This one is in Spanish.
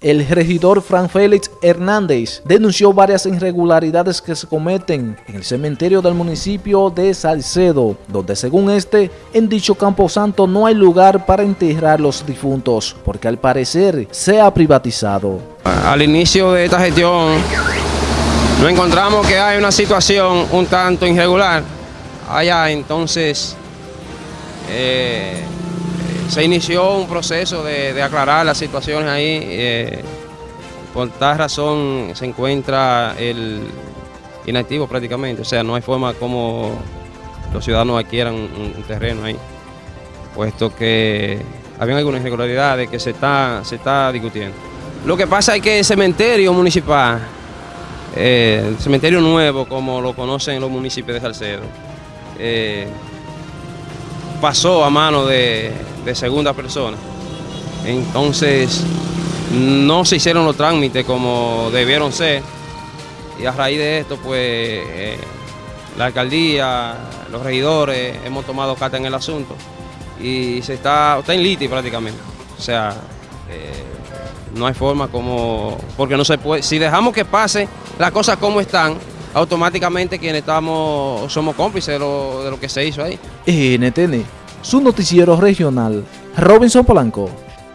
El regidor Fran Félix Hernández denunció varias irregularidades que se cometen en el cementerio del municipio de Salcedo, donde según este, en dicho camposanto no hay lugar para enterrar los difuntos, porque al parecer se ha privatizado. Al inicio de esta gestión, nos encontramos que hay una situación un tanto irregular allá, entonces eh, se inició un proceso de, aclarar las situaciones ahí. Eh, por tal razón se encuentra el inactivo prácticamente, o sea, no hay forma como los ciudadanos adquieran un, terreno ahí, puesto que había algunas irregularidades que se está, se está discutiendo. Lo que pasa es que el cementerio municipal, eh, el cementerio nuevo, como lo conocen los municipios de Salcedo, eh, pasó a mano de, segunda persona. Entonces, no se hicieron los trámites como debieron ser. Y a raíz de esto, pues, eh, la alcaldía, los regidores, hemos tomado carta en el asunto. Y se está, está en liti prácticamente. O sea, eh, no hay forma como, porque no se puede, si dejamos que pase las cosas como están, automáticamente quienes estamos, somos cómplices de lo, de lo que se hizo ahí. NTN, su noticiero regional, Robinson Polanco.